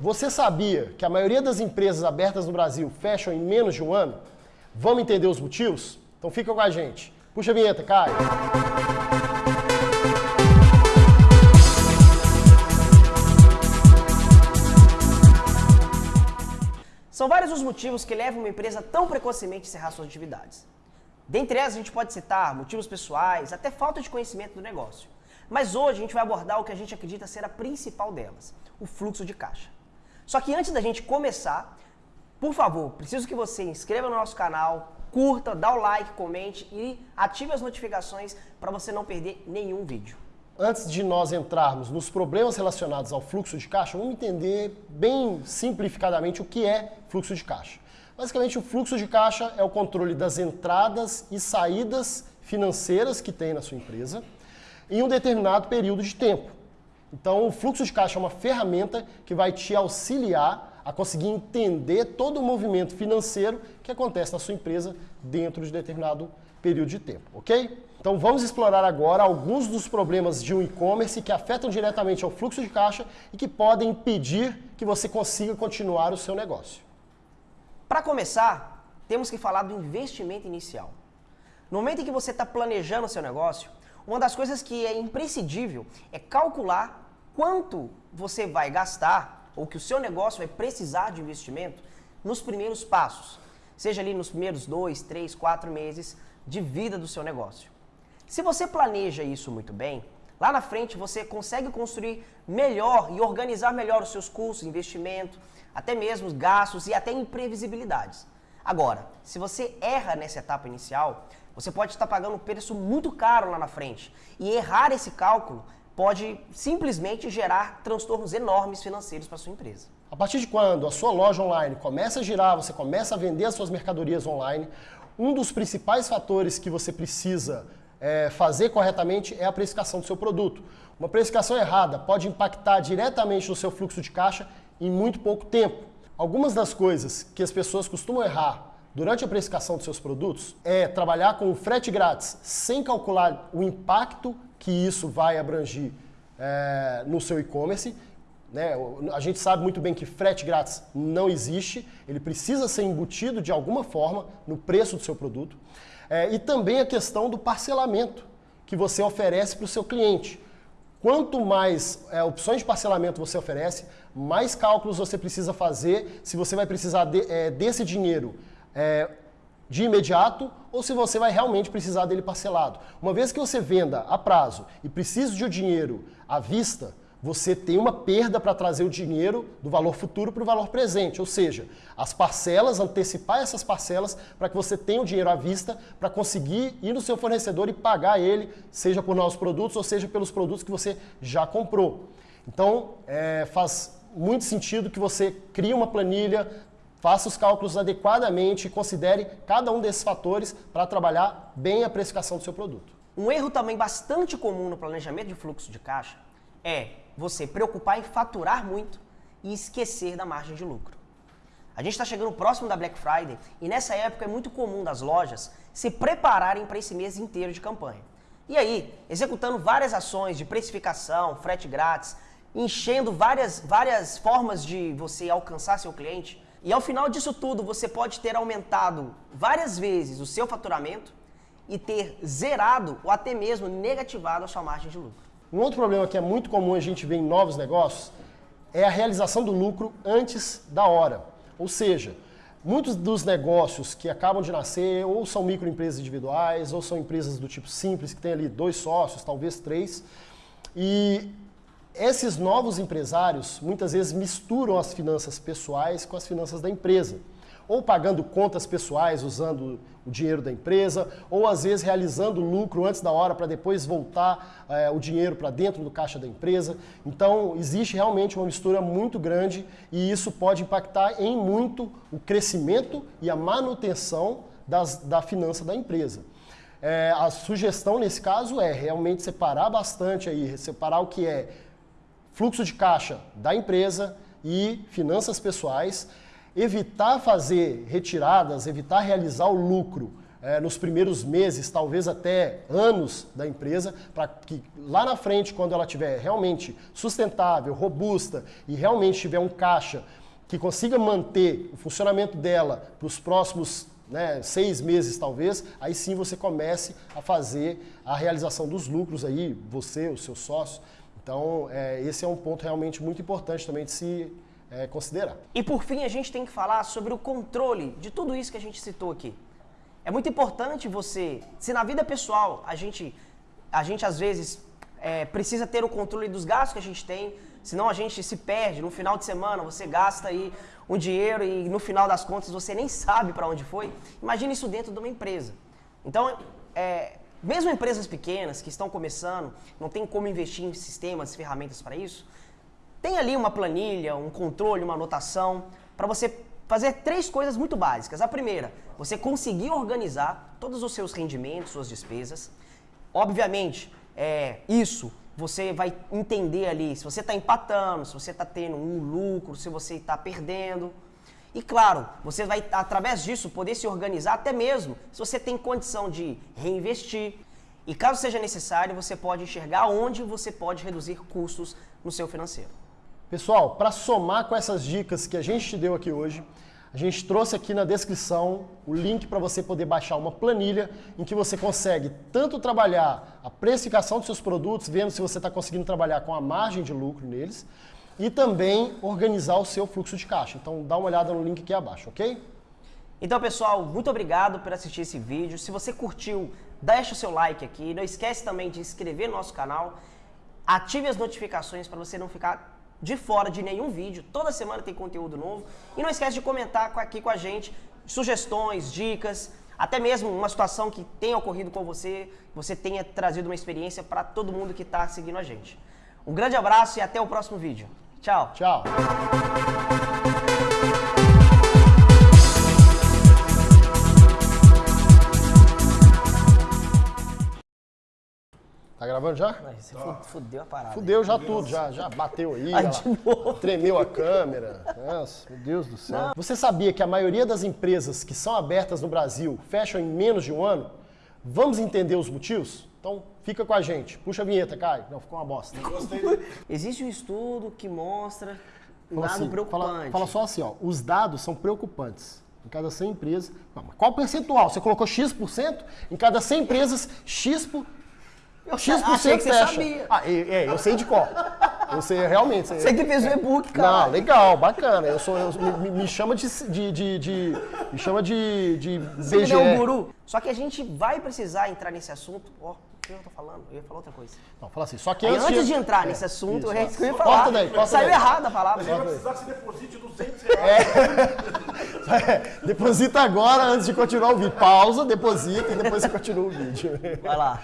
Você sabia que a maioria das empresas abertas no Brasil fecham em menos de um ano? Vamos entender os motivos? Então fica com a gente. Puxa a vinheta, Caio. São vários os motivos que levam uma empresa tão precocemente a encerrar suas atividades. Dentre elas, a gente pode citar motivos pessoais, até falta de conhecimento do negócio. Mas hoje a gente vai abordar o que a gente acredita ser a principal delas, o fluxo de caixa. Só que antes da gente começar, por favor, preciso que você inscreva no nosso canal, curta, dá o like, comente e ative as notificações para você não perder nenhum vídeo. Antes de nós entrarmos nos problemas relacionados ao fluxo de caixa, vamos entender bem simplificadamente o que é fluxo de caixa. Basicamente, o fluxo de caixa é o controle das entradas e saídas financeiras que tem na sua empresa em um determinado período de tempo. Então, o fluxo de caixa é uma ferramenta que vai te auxiliar a conseguir entender todo o movimento financeiro que acontece na sua empresa dentro de determinado período de tempo, ok? Então vamos explorar agora alguns dos problemas de um e-commerce que afetam diretamente ao fluxo de caixa e que podem impedir que você consiga continuar o seu negócio. Para começar, temos que falar do investimento inicial. No momento em que você está planejando o seu negócio, uma das coisas que é imprescindível é calcular quanto você vai gastar ou que o seu negócio vai precisar de investimento nos primeiros passos, seja ali nos primeiros dois, três, quatro meses de vida do seu negócio. Se você planeja isso muito bem, lá na frente você consegue construir melhor e organizar melhor os seus custos, investimento, até mesmo gastos e até imprevisibilidades. Agora, se você erra nessa etapa inicial, você pode estar pagando um preço muito caro lá na frente. E errar esse cálculo pode simplesmente gerar transtornos enormes financeiros para sua empresa. A partir de quando a sua loja online começa a girar, você começa a vender as suas mercadorias online, um dos principais fatores que você precisa é, fazer corretamente é a precificação do seu produto. Uma precificação errada pode impactar diretamente no seu fluxo de caixa em muito pouco tempo. Algumas das coisas que as pessoas costumam errar durante a precificação dos seus produtos é trabalhar com frete grátis sem calcular o impacto que isso vai abrangir é, no seu e-commerce. Né? A gente sabe muito bem que frete grátis não existe, ele precisa ser embutido de alguma forma no preço do seu produto. É, e também a questão do parcelamento que você oferece para o seu cliente. Quanto mais é, opções de parcelamento você oferece, mais cálculos você precisa fazer se você vai precisar de, é, desse dinheiro é, de imediato ou se você vai realmente precisar dele parcelado. Uma vez que você venda a prazo e precisa de o dinheiro à vista, você tem uma perda para trazer o dinheiro do valor futuro para o valor presente, ou seja, as parcelas, antecipar essas parcelas para que você tenha o dinheiro à vista para conseguir ir no seu fornecedor e pagar ele, seja por novos produtos ou seja pelos produtos que você já comprou. Então, é, faz muito sentido que você crie uma planilha, Faça os cálculos adequadamente e considere cada um desses fatores para trabalhar bem a precificação do seu produto. Um erro também bastante comum no planejamento de fluxo de caixa é você preocupar em faturar muito e esquecer da margem de lucro. A gente está chegando próximo da Black Friday e nessa época é muito comum das lojas se prepararem para esse mês inteiro de campanha. E aí, executando várias ações de precificação, frete grátis, enchendo várias, várias formas de você alcançar seu cliente, e ao final disso tudo, você pode ter aumentado várias vezes o seu faturamento e ter zerado ou até mesmo negativado a sua margem de lucro. Um outro problema que é muito comum a gente ver em novos negócios é a realização do lucro antes da hora. Ou seja, muitos dos negócios que acabam de nascer ou são microempresas individuais ou são empresas do tipo simples, que tem ali dois sócios, talvez três, e esses novos empresários muitas vezes misturam as finanças pessoais com as finanças da empresa. Ou pagando contas pessoais usando o dinheiro da empresa, ou às vezes realizando lucro antes da hora para depois voltar é, o dinheiro para dentro do caixa da empresa. Então, existe realmente uma mistura muito grande e isso pode impactar em muito o crescimento e a manutenção das, da finança da empresa. É, a sugestão nesse caso é realmente separar bastante aí, separar o que é fluxo de caixa da empresa e finanças pessoais, evitar fazer retiradas, evitar realizar o lucro é, nos primeiros meses, talvez até anos da empresa, para que lá na frente, quando ela estiver realmente sustentável, robusta e realmente tiver um caixa que consiga manter o funcionamento dela para os próximos né, seis meses talvez, aí sim você comece a fazer a realização dos lucros aí, você, os seus sócios. Então, é, esse é um ponto realmente muito importante também de se é, considerar. E por fim, a gente tem que falar sobre o controle de tudo isso que a gente citou aqui. É muito importante você, se na vida pessoal a gente, a gente às vezes é, precisa ter o controle dos gastos que a gente tem, senão a gente se perde. No final de semana você gasta aí um dinheiro e no final das contas você nem sabe para onde foi. Imagine isso dentro de uma empresa. Então, é, mesmo empresas pequenas que estão começando, não tem como investir em sistemas, ferramentas para isso, tem ali uma planilha, um controle, uma anotação para você fazer três coisas muito básicas. A primeira, você conseguir organizar todos os seus rendimentos, suas despesas. Obviamente, é, isso você vai entender ali se você está empatando, se você está tendo um lucro, se você está perdendo. E claro, você vai, através disso, poder se organizar até mesmo se você tem condição de reinvestir. E caso seja necessário, você pode enxergar onde você pode reduzir custos no seu financeiro. Pessoal, para somar com essas dicas que a gente te deu aqui hoje, a gente trouxe aqui na descrição o link para você poder baixar uma planilha em que você consegue tanto trabalhar a precificação dos seus produtos, vendo se você está conseguindo trabalhar com a margem de lucro neles, e também organizar o seu fluxo de caixa. Então dá uma olhada no link aqui abaixo, ok? Então pessoal, muito obrigado por assistir esse vídeo. Se você curtiu, deixa o seu like aqui. Não esquece também de inscrever no nosso canal. Ative as notificações para você não ficar de fora de nenhum vídeo. Toda semana tem conteúdo novo. E não esquece de comentar aqui com a gente sugestões, dicas, até mesmo uma situação que tenha ocorrido com você, você tenha trazido uma experiência para todo mundo que está seguindo a gente. Um grande abraço e até o próximo vídeo. Tchau. Tchau. Tá gravando já? Você tá. fudeu a parada. Fudeu já tudo, já, já bateu aí, aí tremeu a câmera. Nossa, meu Deus do céu. Não. Você sabia que a maioria das empresas que são abertas no Brasil fecham em menos de um ano? Vamos entender os motivos? Então fica com a gente. Puxa a vinheta, Caio. Não, ficou uma bosta. Existe um estudo que mostra um dado assim, preocupante. Fala, fala, só assim, ó, os dados são preocupantes. Em cada 100 empresas. Qual percentual? Você colocou X%? Em cada 100 empresas, X%. Eu X% achei que você fecha. sabia. Ah, é, é, eu sei de qual. Eu sei realmente. Você que fez o e-book, cara. Não, legal, bacana. Eu sou, eu, me, me, chama de, de, de, de, Me chama de. de Você é um guru. Só que a gente vai precisar entrar nesse assunto. Ó, oh, o que eu tô falando? Eu ia falar outra coisa. Não, fala assim. Só que Aí, antes, antes de, de entrar é, nesse assunto, isso, eu ia falar. Corta daí, corta Saiu daí. errado a palavra. Gente vai precisar que você deposite 200 reais. É. deposita agora antes de continuar o vídeo. Pausa, deposita e depois você continua o vídeo. Vai lá.